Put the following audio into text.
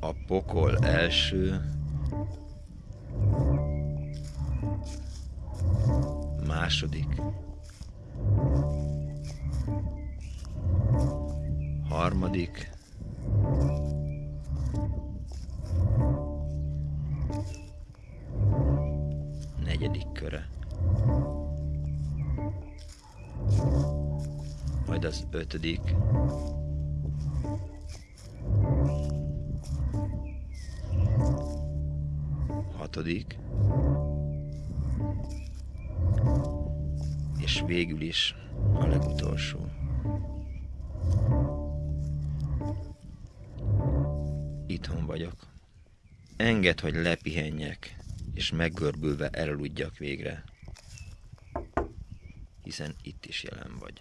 A pokol első. Második. Harmadik. Negyedik köre majd az ötödik hatodik és végül is a legutolsó. Itthon vagyok. Engedd, hogy lepihenjek, és meggörbülve elaludjak végre. Hiszen itt is jelen vagy.